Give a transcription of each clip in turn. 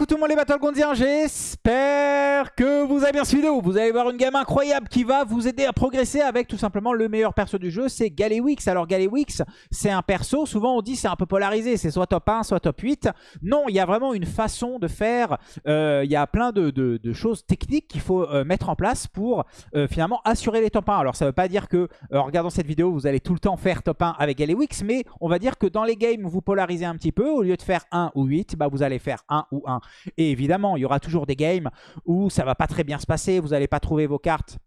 coucou tout le monde les Battlegroundiens, j'espère que vous avez bien suivi vidéo. Vous allez voir une gamme incroyable qui va vous aider à progresser avec tout simplement le meilleur perso du jeu, c'est Galewix. Alors Galewix, c'est un perso, souvent on dit c'est un peu polarisé, c'est soit top 1, soit top 8. Non, il y a vraiment une façon de faire, euh, il y a plein de, choses techniques qu'il faut euh, mettre en place pour euh, finalement assurer les top 1. Alors ça veut pas dire que en regardant cette vidéo, vous allez tout le temps faire top 1 avec Galewix, mais on va dire que dans les games vous polarisez un petit peu, au lieu de faire 1 ou 8, bah, vous allez faire 1 ou 1. Et évidemment, il y aura toujours des games où ça va pas très bien se passer, vous n'allez pas trouver vos cartes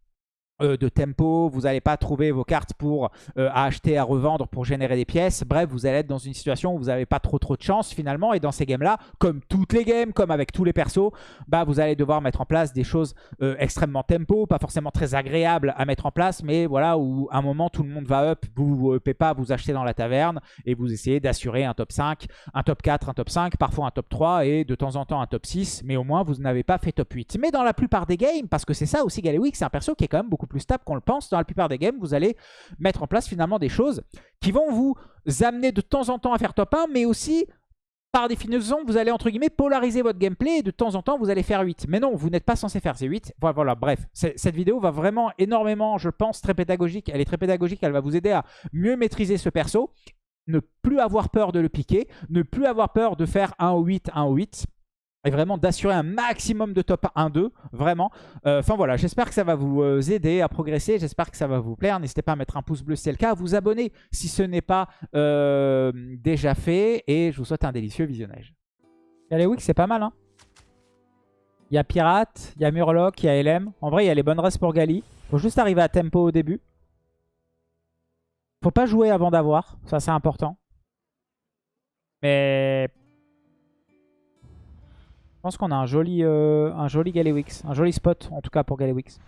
euh, de tempo, vous n'allez pas trouver vos cartes pour euh, acheter, à revendre, pour générer des pièces. Bref, vous allez être dans une situation où vous n'avez pas trop trop de chance finalement. Et dans ces games-là, comme toutes les games, comme avec tous les persos, bah, vous allez devoir mettre en place des choses euh, extrêmement tempo, pas forcément très agréables à mettre en place, mais voilà, où à un moment tout le monde va up, vous vous pas, vous achetez dans la taverne et vous essayez d'assurer un top 5, un top 4, un top 5, parfois un top 3 et de temps en temps un top 6, mais au moins vous n'avez pas fait top 8. Mais dans la plupart des games, parce que c'est ça aussi Galewix, c'est un perso qui est quand même beaucoup plus stable qu'on le pense. Dans la plupart des games, vous allez mettre en place finalement des choses qui vont vous amener de temps en temps à faire top 1, mais aussi par définition, vous allez entre guillemets polariser votre gameplay de temps en temps, vous allez faire 8. Mais non, vous n'êtes pas censé faire ces 8. Voilà, voilà bref. Cette vidéo va vraiment énormément, je pense, très pédagogique. Elle est très pédagogique, elle va vous aider à mieux maîtriser ce perso. Ne plus avoir peur de le piquer, ne plus avoir peur de faire 1 au 8, 1 au 8 et vraiment d'assurer un maximum de top 1-2, vraiment. Euh, enfin voilà, j'espère que ça va vous euh, aider à progresser, j'espère que ça va vous plaire. N'hésitez pas à mettre un pouce bleu si c'est le cas, à vous abonner si ce n'est pas euh, déjà fait, et je vous souhaite un délicieux visionnage. Galewix, c'est pas mal, hein Il y a Pirate, il y a Murloc, il y a LM. En vrai, il y a les bonnes restes pour Gali. Faut juste arriver à tempo au début. Faut pas jouer avant d'avoir, ça c'est important. Mais pense qu'on a un joli, euh, un joli Galewix. Un joli spot, en tout cas, pour Galewix.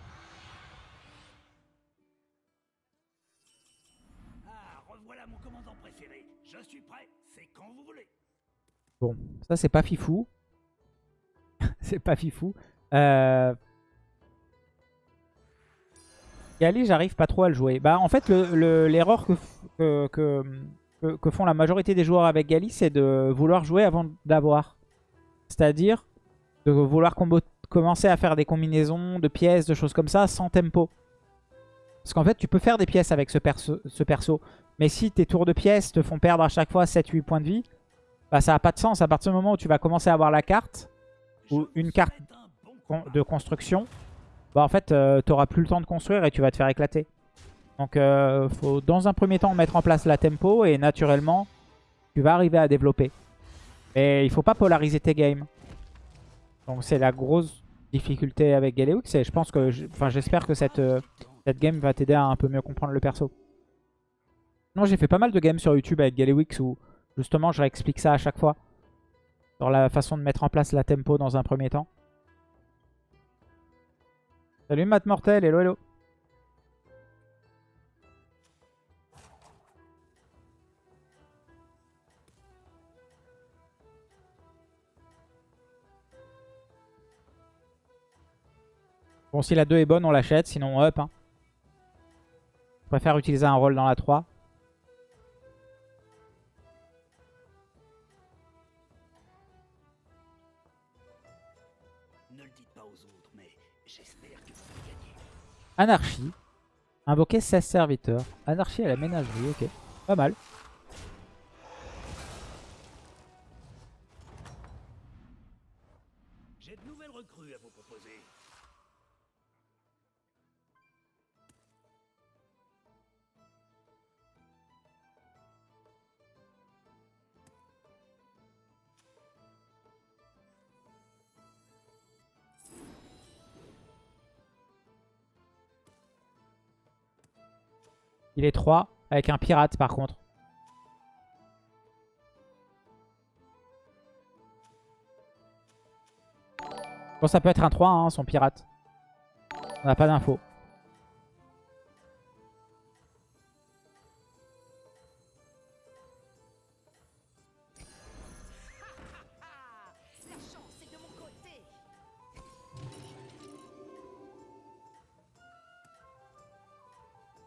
Bon, ça c'est pas fifou. c'est pas fifou. Euh... Gali, j'arrive pas trop à le jouer. Bah en fait, l'erreur que, que, que, font la majorité des joueurs avec Gali, c'est de vouloir jouer avant d'avoir. C'est-à-dire de vouloir commencer à faire des combinaisons de pièces, de choses comme ça, sans tempo. Parce qu'en fait, tu peux faire des pièces avec ce perso, ce perso. Mais si tes tours de pièces te font perdre à chaque fois 7-8 points de vie, bah ça n'a pas de sens. À partir du moment où tu vas commencer à avoir la carte, ou une carte de construction, bah en fait, euh, tu n'auras plus le temps de construire et tu vas te faire éclater. Donc, euh, faut dans un premier temps mettre en place la tempo et naturellement, tu vas arriver à développer. Mais il faut pas polariser tes games. Donc c'est la grosse difficulté avec Galeux. Je pense que, enfin j'espère que cette, euh, cette game va t'aider à un peu mieux comprendre le perso. Non, j'ai fait pas mal de games sur YouTube avec Galewix où justement je réexplique ça à chaque fois. Sur la façon de mettre en place la tempo dans un premier temps. Salut Matt Mortel, hello hello. Bon, si la 2 est bonne, on l'achète. Sinon, on up. Hein. Je préfère utiliser un rôle dans la 3. Anarchie. Invoquer 16 serviteurs. Anarchie à la ménagerie, ok. Pas mal. Il est 3 avec un pirate par contre. Bon, ça peut être un 3, hein, son pirate. On n'a pas d'infos.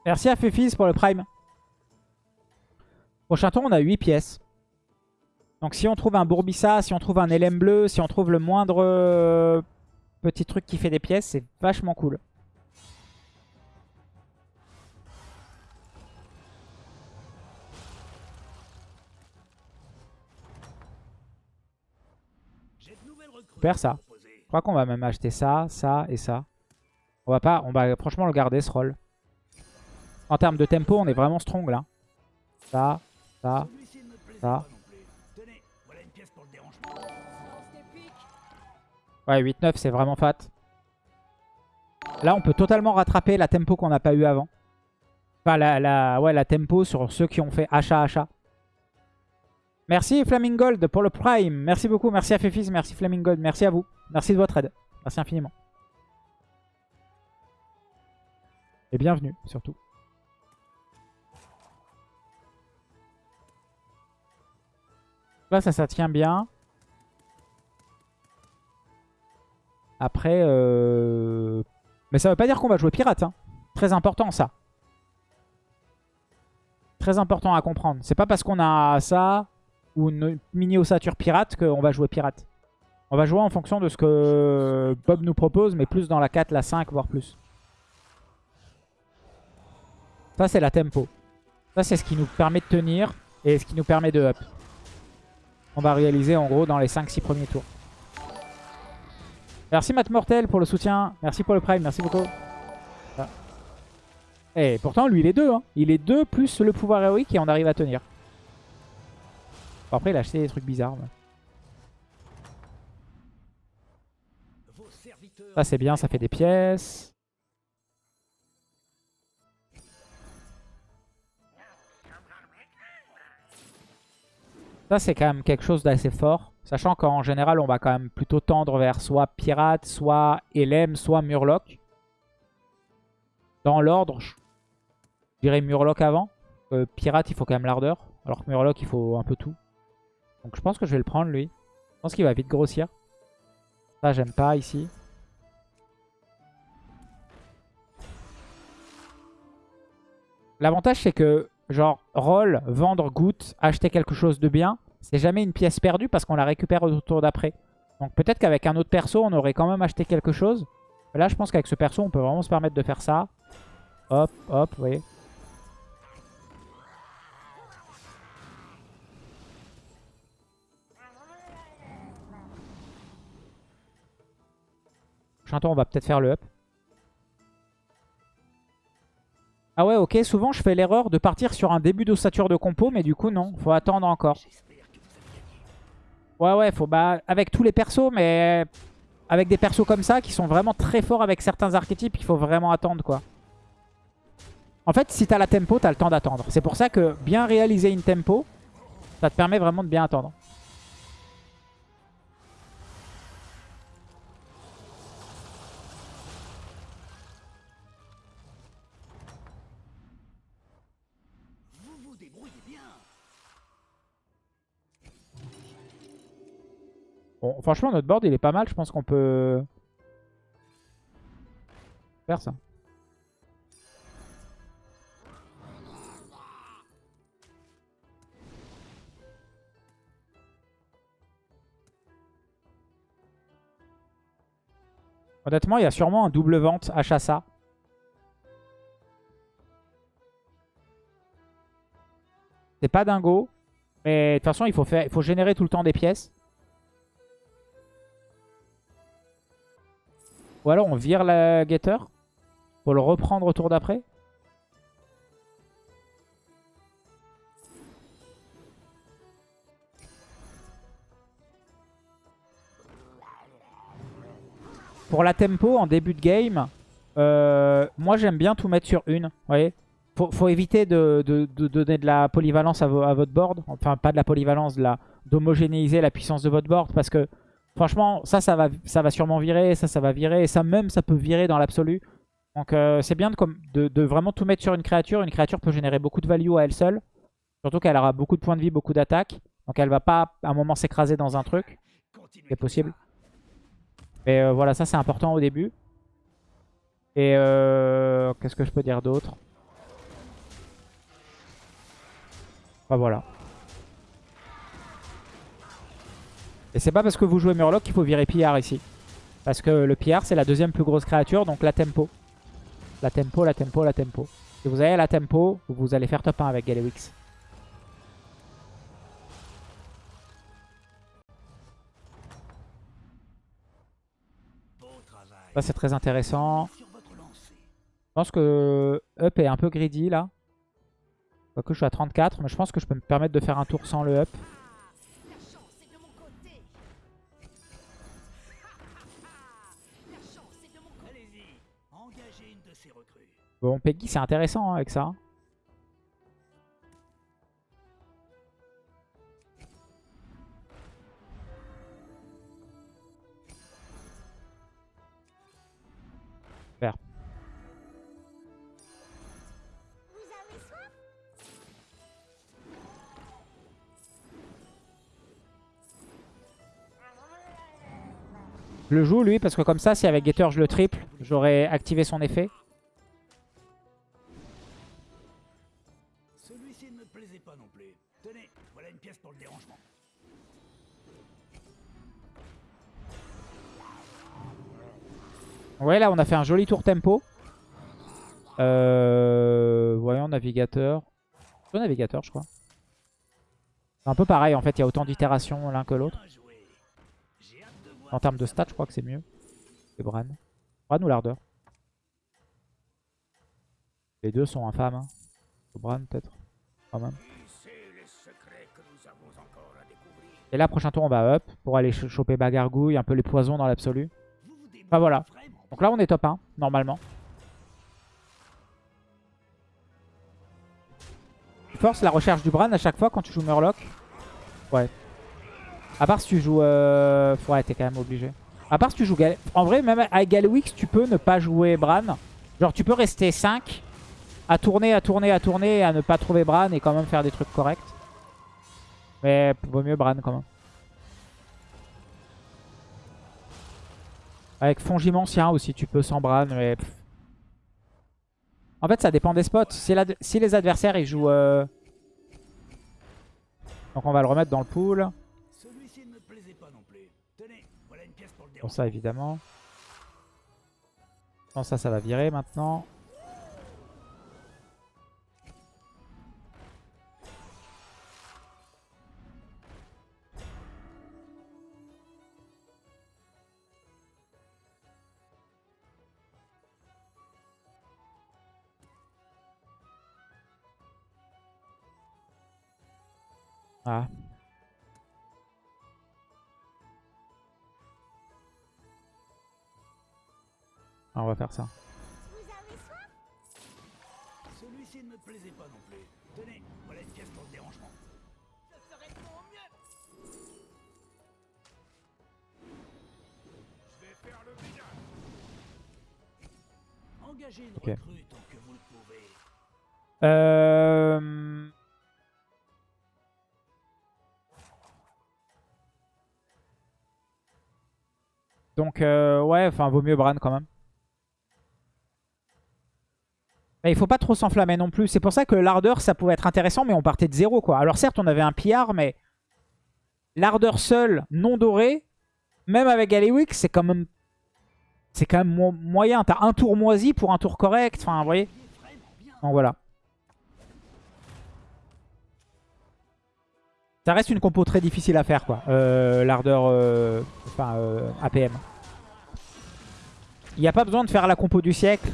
Merci à Fefis pour le prime. Prochain tour, on a 8 pièces. Donc si on trouve un Bourbissa, si on trouve un LM bleu, si on trouve le moindre euh, petit truc qui fait des pièces, c'est vachement cool. Super ça. Je crois qu'on va même acheter ça, ça et ça. On va pas, on va franchement le garder ce rôle. En termes de tempo, on est vraiment strong là. Ça, ça, ça. Ouais, 8-9, c'est vraiment fat. Là, on peut totalement rattraper la tempo qu'on n'a pas eu avant. Enfin, la, ouais, la tempo sur ceux qui ont fait achat-achat. Merci Flamingold pour le Prime. Merci beaucoup. Merci à Fefis. Merci Flamingold. Merci à vous. Merci de votre aide. Merci infiniment. Et bienvenue, surtout. Là, ça, ça tient bien. Après, euh... mais ça veut pas dire qu'on va jouer pirate. Hein. Très important ça. Très important à comprendre. C'est pas parce qu'on a ça ou une mini ossature pirate qu'on va jouer pirate. On va jouer en fonction de ce que Bob nous propose, mais plus dans la 4, la 5, voire plus. Ça, c'est la tempo. Ça, c'est ce qui nous permet de tenir et ce qui nous permet de up. On va réaliser en gros dans les 5-6 premiers tours. Merci Matt Mortel pour le soutien. Merci pour le prime. Merci beaucoup. Et eh, pourtant, lui, il est 2. Hein. Il est 2 plus le pouvoir héroïque et on arrive à tenir. après, il a acheté des trucs bizarres. Ça, c'est bien. Ça fait des pièces. Ça, c'est quand même quelque chose d'assez fort. Sachant qu'en général, on va quand même plutôt tendre vers soit Pirate, soit LM, soit Murloc. Dans l'ordre, je dirais Murloc avant. Euh, pirate, il faut quand même l'ardeur. Alors que Murloc, il faut un peu tout. Donc je pense que je vais le prendre, lui. Je pense qu'il va vite grossir. Ça, j'aime pas ici. L'avantage, c'est que, genre, roll, vendre, goutte, acheter quelque chose de bien, c'est jamais une pièce perdue parce qu'on la récupère au tour d'après. Donc peut-être qu'avec un autre perso, on aurait quand même acheté quelque chose. Là, je pense qu'avec ce perso, on peut vraiment se permettre de faire ça. Hop, hop, vous voyez. Prochain tour, on va peut-être faire le up. Ah ouais, ok, souvent je fais l'erreur de partir sur un début d'ossature de compo, mais du coup non, faut attendre encore. Ouais, ouais, faut bah avec tous les persos, mais avec des persos comme ça qui sont vraiment très forts avec certains archétypes, il faut vraiment attendre quoi. En fait, si t'as la tempo, t'as le temps d'attendre. C'est pour ça que bien réaliser une tempo, ça te permet vraiment de bien attendre. Franchement, notre board, il est pas mal. Je pense qu'on peut faire ça. Honnêtement, il y a sûrement un double vente à Chassa. C'est pas dingo. Mais de toute façon, il faut, faire, il faut générer tout le temps des pièces. Ou alors on vire la Getter pour le reprendre au tour d'après. Pour la tempo en début de game, euh, moi j'aime bien tout mettre sur une. Vous faut, faut éviter de, donner de la polyvalence à, votre board. Enfin, pas de la polyvalence, d'homogénéiser la puissance de votre board. Parce que Franchement, ça, ça va, ça va sûrement virer, ça, ça va virer, et ça même, ça peut virer dans l'absolu. Donc euh, c'est bien de, de, vraiment tout mettre sur une créature. Une créature peut générer beaucoup de value à elle seule. Surtout qu'elle aura beaucoup de points de vie, beaucoup d'attaques. Donc elle va pas à un moment s'écraser dans un truc. C'est possible. Mais euh, voilà, ça c'est important au début. Et euh, qu'est-ce que je peux dire d'autre? Bah voilà. Et c'est pas parce que vous jouez Murloc qu'il faut virer Pillard ici. Parce que le Pillard, c'est la deuxième plus grosse créature, donc la tempo. La tempo, la tempo, la tempo. Si vous avez la tempo, vous allez faire top 1 avec Galewix. Ça, c'est très intéressant. Je pense que up est un peu greedy là. Quoique je suis à 34, mais je pense que je peux me permettre de faire un tour sans le up. Bon, Peggy, c'est intéressant hein, avec ça. Je le joue lui parce que comme ça, si avec Gator je le triple, j'aurais activé son effet. Là, on a fait un joli tour tempo. Euh, voyons, navigateur. Le navigateur, je crois. C'est un peu pareil, en fait. Il y a autant d'itérations l'un que l'autre. En termes de stats, je crois que c'est mieux. C'est Bran. Bran ou l'ardeur Les deux sont infâmes. Hein. Bran, peut-être. Quand même. Et là, prochain tour, on va up pour aller ch- choper bagargouille, un peu les poisons dans l'absolu. Enfin, voilà. Donc là, on est top 1, normalement. Tu forces la recherche du Bran à chaque fois quand tu joues Murloc Ouais. À part si tu joues... Euh... Ouais, t'es quand même obligé. À part si tu joues... Gal... En vrai, même avec Galwix, tu peux ne pas jouer Bran. Genre, tu peux rester 5 à tourner, à tourner, à tourner, à ne pas trouver Bran et quand même faire des trucs corrects. Mais vaut mieux Bran quand même. Avec Fongimancien aussi, tu peux sans Bran, mais... pff. En fait, ça dépend des spots. Si, les adversaires, ils jouent... euh, Donc on va le remettre dans le pool. Dérangement. ça, évidemment. Non, ça, ça va virer maintenant. Ah. Ah, on va faire ça. Celui-ci ne me plaisait pas non plus. Tenez, voilà une pièce pour le dérangement. Je ferai de mon mieux. Je vais faire le ménage. Engagez une Ok. recrue tant que vous le pouvez. Euh... Donc, euh, ouais, enfin, vaut mieux Bran quand même. Mais il faut pas trop s'enflammer non plus. C'est pour ça que l'ardeur, ça pouvait être intéressant, mais on partait de zéro, quoi. Alors certes, on avait un pillard, mais l'ardeur seul, non doré, même avec Galewix, c'est quand même... C'est quand même mo- moyen. T'as un tour moisi pour un tour correct. Enfin, vous voyez Donc voilà. Ça reste une compo très difficile à faire, quoi. Euh, L'ardeur, euh, euh, APM. Il n'y a pas besoin de faire la compo du siècle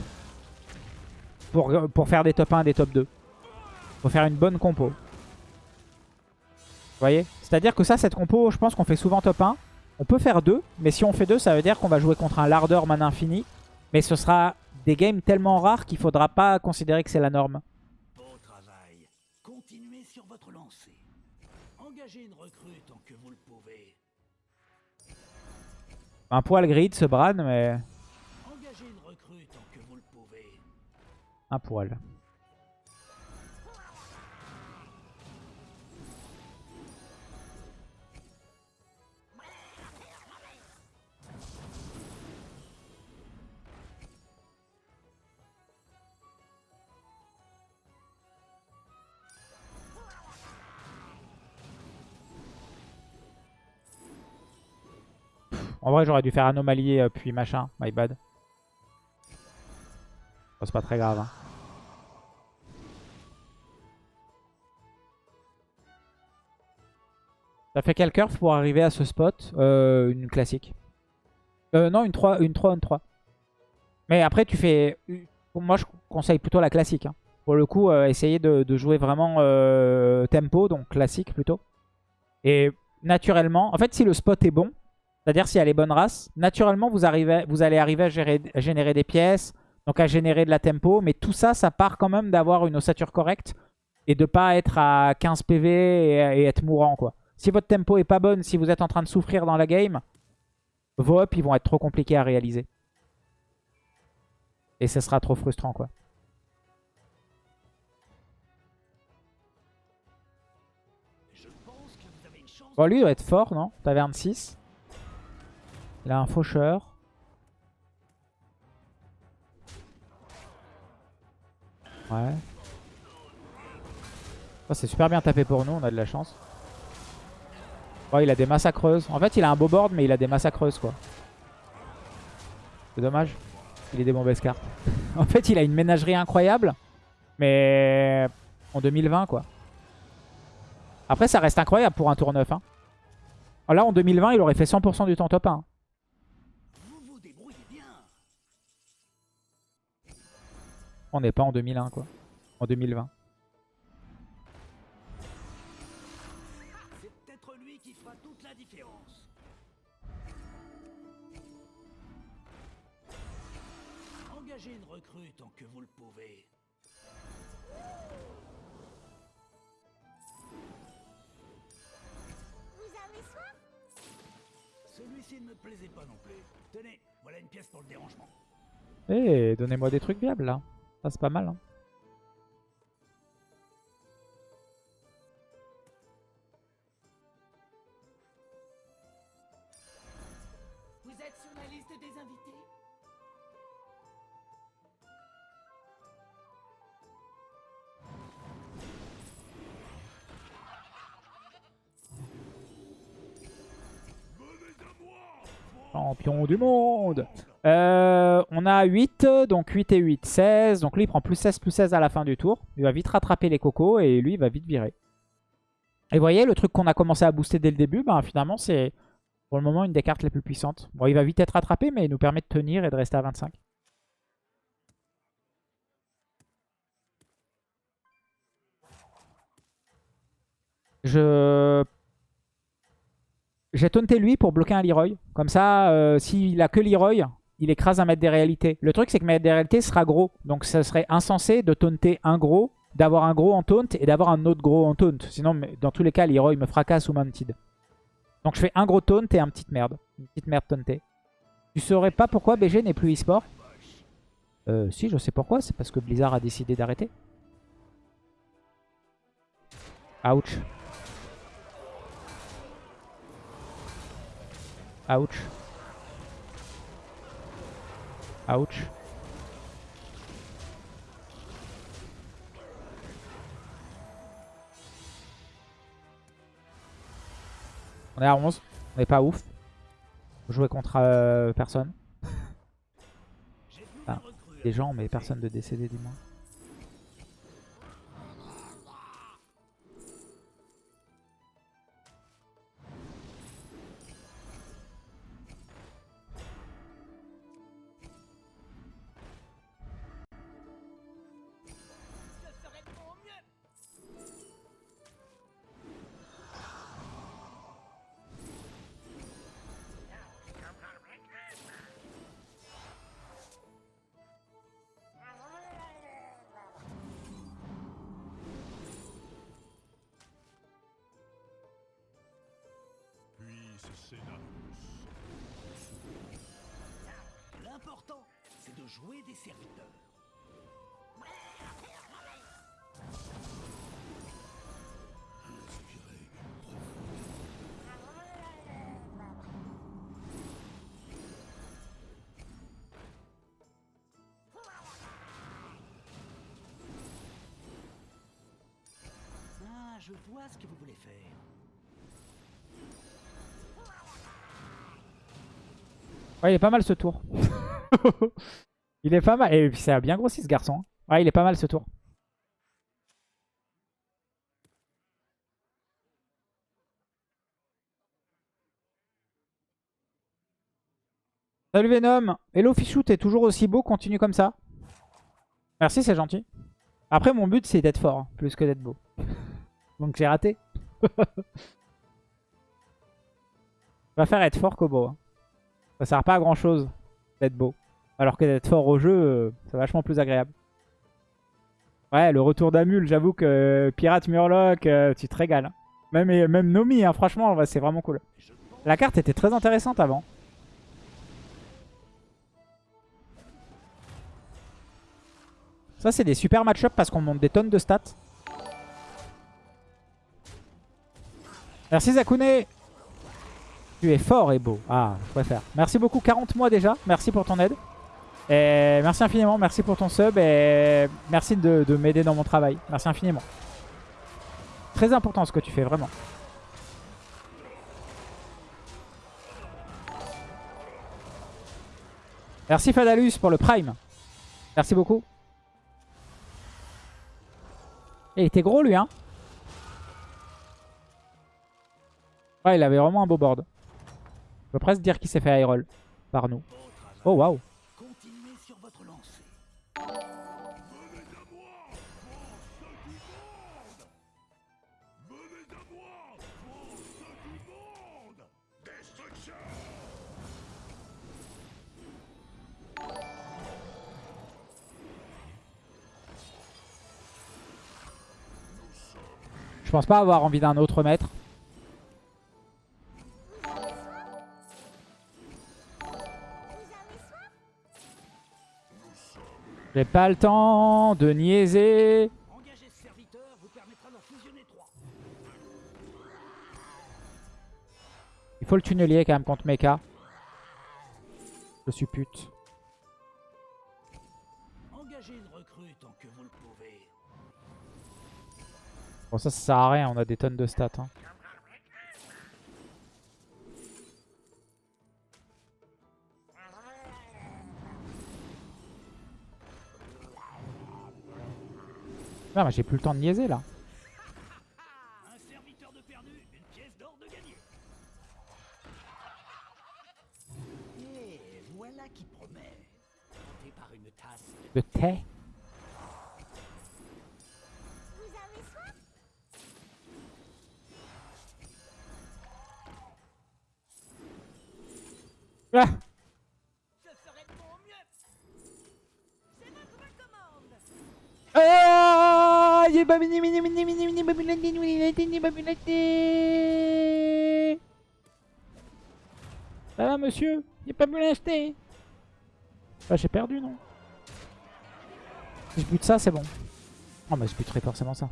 pour, pour faire des top 1, des top 2. faut faire une bonne compo. Vous voyez? C'est-à-dire que ça, cette compo, je pense qu'on fait souvent top 1. On peut faire 2, mais si on fait 2, ça veut dire qu'on va jouer contre un lardeur mana infini. Mais ce sera des games tellement rares qu'il faudra pas considérer que c'est la norme. Un poil grid ce Bran, mais Engagez une vrai, j'aurais dû faire anomalie euh, puis machin. My bad. C'est pas très grave. hein. Ça fait quel curve pour arriver à ce spot Euh, Une classique? Euh, non, une 3, une 3, une 3. Mais après, tu fais... Moi, je conseille plutôt la classique. hein. Pour le coup, euh, essayez de, de jouer vraiment tempo, donc classique plutôt. Et naturellement, en fait, si le spot est bon, c'est-à-dire s'il y a les bonnes races, naturellement, vous, arrivez, vous allez arriver à, générer des pièces, donc à générer de la tempo. Mais tout ça, ça part quand même d'avoir une ossature correcte et de pas être à 15 PV et, être mourant, quoi. Si votre tempo est pas bonne, si vous êtes en train de souffrir dans la game, vos ups, ils vont être trop compliqués à réaliser. Et ça sera trop frustrant, quoi. Bon, lui, il doit être fort, non? Taverne 6. Il a un faucheur. Ouais. Oh, c'est super bien tapé pour nous, on a de la chance. Oh, il a des massacreuses. En fait, il a un beau board, mais il a des massacreuses, quoi. C'est dommage. Il est des mauvaises cartes. en fait, il a une ménagerie incroyable, mais en 2020, quoi. Après, ça reste incroyable pour un tour 9. Hein. Là, en 2020, il aurait fait 100% du temps top 1. Vous On n'est pas en 2001, quoi. En 2020. C'est peut-être lui qui fera toute la différence. Engagez une recrue tant que vous le pouvez. Celui-ci ne me plaisait pas non plus. Tenez, voilà une pièce pour le dérangement. Eh, donnez-moi des trucs viables, là. Ça, c'est pas mal, hein. Vous êtes sur la liste des invités? Champion du monde Euh, On a 8, donc 8 et 8, 16. Donc lui, il prend plus 16, plus 16 à la fin du tour. Il va vite rattraper les cocos et lui, il va vite virer. Et vous voyez, le truc qu'on a commencé à booster dès le début, ben, finalement, c'est pour le moment une des cartes les plus puissantes. Bon, il va vite être rattrapé, mais il nous permet de tenir et de rester à 25. Je j'ai taunté lui pour bloquer un Leroy. Comme ça, euh, s'il a que Leroy, il écrase un maître des réalités. Le truc, c'est que maître des réalités sera gros. Donc ça serait insensé de taunter un gros, d'avoir un gros en taunt et d'avoir un autre gros en taunt. Sinon, dans tous les cas, Leroy me fracasse ou mounted. Donc je fais un gros taunt et un petite merde. Une petite merde tauntée. Tu saurais pas pourquoi BG n'est plus e-sport? Euh, si, je sais pourquoi. C'est parce que Blizzard a décidé d'arrêter. Ouch. Ouch. Ouch. On est à 11. On n'est pas ouf. Jouer contre euh, personne. Des gens, mais personne de décédé, dis-moi. L'important, c'est de jouer des serviteurs. Ah, je vois ce que vous voulez faire. Ouais, il est pas mal ce tour. il est pas mal. Et puis ça a bien grossi ce garçon. hein. Ouais, il est pas mal ce tour. Salut Venom. Hello Fichou, t'es toujours aussi beau, continue comme ça. Merci, c'est gentil. Après, mon but, c'est d'être fort, hein, plus que d'être beau. Donc j'ai raté. Je préfère être fort beau. hein. Ça sert pas à grand chose d'être beau. Alors que d'être fort au jeu, euh, c'est vachement plus agréable. Ouais, le retour d'Amul, j'avoue que euh, Pirate Murloc, euh, tu te régales. hein. Même, même Nomi, hein, franchement, c'est vraiment cool. La carte était très intéressante avant. Ça, c'est des super match-up parce qu'on monte des tonnes de stats. Merci Zakune Tu es fort et beau. Ah, je préfère. Merci beaucoup, 40 mois déjà. Merci pour ton aide. Et merci infiniment, merci pour ton sub et merci de, de m'aider dans mon travail. Merci infiniment. Très important ce que tu fais, vraiment. Merci Fadalus pour le prime. Merci beaucoup. Et il était gros lui, hein Ouais, il avait vraiment un beau board. Je peux presque dire qu'il s'est fait roll par nous. Oh waouh. Je pense pas avoir envie d'un autre maître. J'ai pas le temps de niaiser. Il faut le tunnelier quand même contre Mecha. Je suis pute. Bon ça, ça sert à rien, on a des tonnes de stats. hein. Ah, mais j'ai plus le temps de niaiser là. Un serviteur de perdu, une pièce d'or de gagné. Et voilà qui promet. Par une tasse De thé. Monsieur J'ai pas pu l'acheter. Ah j'ai perdu non Si je bute ça c'est bon. Oh mais je buterai forcément ça.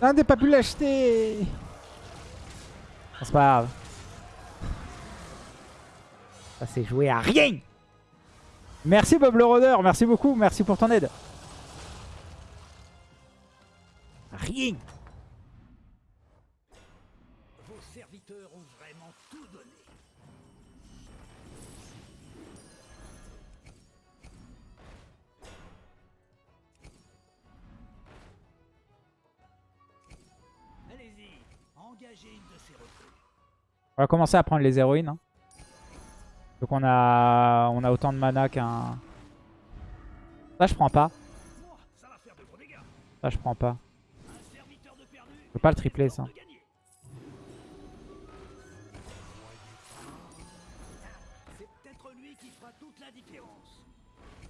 Ah n'a pas pu l'acheter c'est pas grave. Ça s'est joué à rien. Merci Bob le Rôdeur, merci beaucoup, merci pour ton aide. Rien. Vos serviteurs ont vraiment tout donné. Allez-y, engagez une de ces recrues. On va commencer à prendre les héroïnes. hein. Donc on a on a autant de mana qu'un... Ça je prends pas. Ça je prends pas. Peux pas le tripler ça.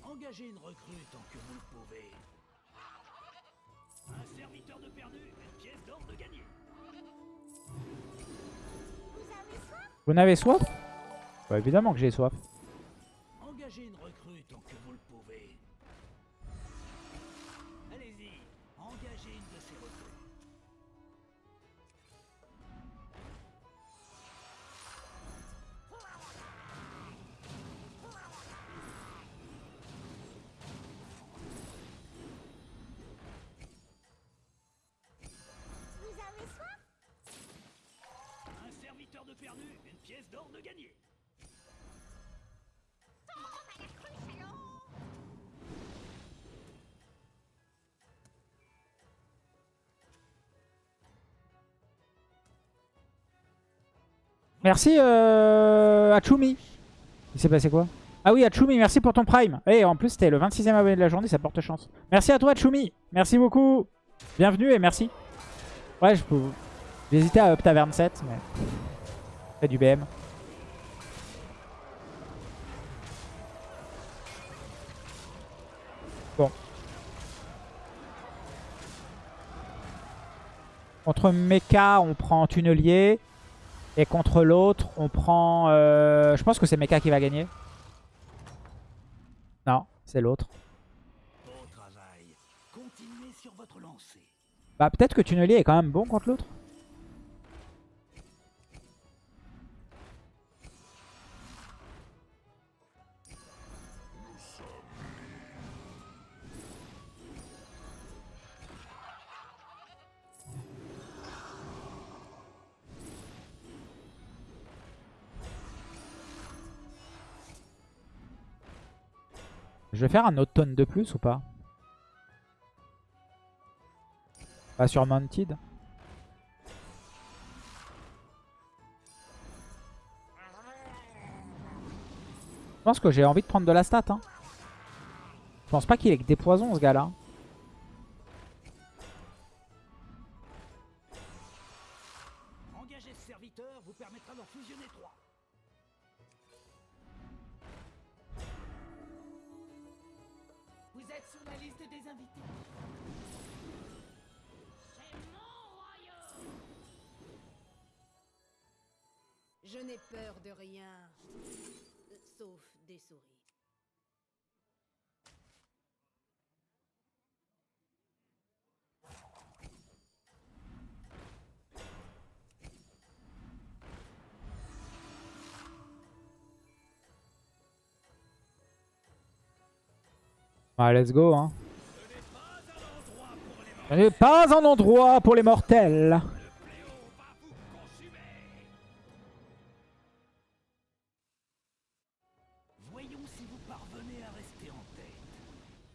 Engagez une recrue tant que vous le pouvez. Un serviteur de perdu, une pièce d'or de gagné. Vous n'avez soif? Bah évidemment que j'ai soif. Merci euh, Achumi. Il s'est passé quoi? Ah oui, Achumi, merci pour ton prime. Et en plus, c'était le 26e abonné de la journée, ça porte chance. Merci à toi, Achumi. Merci beaucoup. Bienvenue et merci. Ouais, je peux... Hésité à up taverne 7, mais... Fait du BM. Bon. Contre Mecha, on prend Tunnelier. Et contre l'autre, on prend... euh, je pense que c'est Mecha qui va gagner. Non, c'est l'autre. Bah peut-être que Tunnelier est quand même bon contre l'autre. Je vais faire un autre tonne de plus ou pas Pas sur Mounted. Je pense que j'ai envie de prendre de la stat. Hein. Je pense pas qu'il ait que des poisons ce gars-là. Engager Ouais, let's go. Hein. Ce n'est pas un endroit pour les mortels.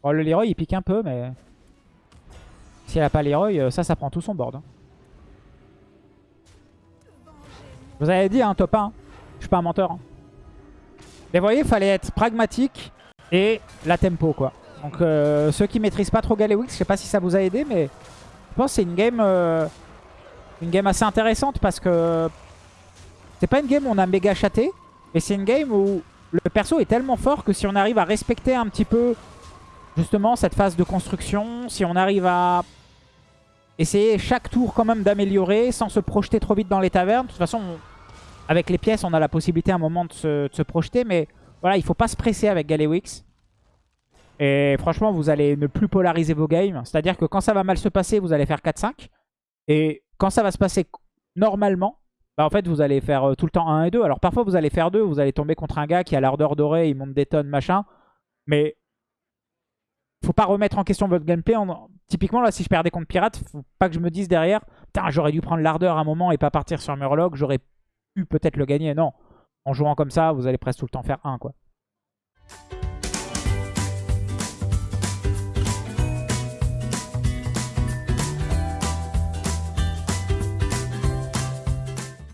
Bon, le Leroy il pique un peu, mais... Si elle a pas Leroy, euh, ça, ça prend tout son board. hein. Vous avez dit, hein, top 1. Je suis pas un menteur. hein. Mais vous voyez, il fallait être pragmatique et la tempo, quoi. Donc, euh, ceux qui maîtrisent pas trop Galewix, je sais pas si ça vous a aidé, mais je pense que c'est une game, euh, une game assez intéressante parce que c'est pas une game où on a méga chaté, mais c'est une game où le perso est tellement fort que si on arrive à respecter un petit peu justement cette phase de construction, si on arrive à essayer chaque tour quand même d'améliorer sans se projeter trop vite dans les tavernes. De toute façon, on- avec les pièces, on a la possibilité à un moment de se, de se projeter, mais voilà, il faut pas se presser avec Galewix. Et franchement, vous allez ne plus polariser vos games. C'est-à-dire que quand ça va mal se passer, vous allez faire 4-5. Et quand ça va se passer normalement, bah en fait, vous allez faire euh, tout le temps 1 et 2. Alors parfois, vous allez faire 2, vous allez tomber contre un gars qui a l'ardeur dorée, il monte des tonnes, machin. Mais faut pas remettre en question votre gameplay. En- Typiquement, là, si je perdais contre Pirate, faut pas que je me dise derrière, putain, j'aurais dû prendre l'ardeur à un moment et pas partir sur Murloc, j'aurais pu peut-être le gagner. Non. En jouant comme ça, vous allez presque tout le temps faire 1, quoi.